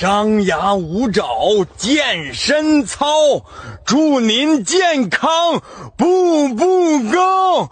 张牙舞爪健身操祝您健康步步高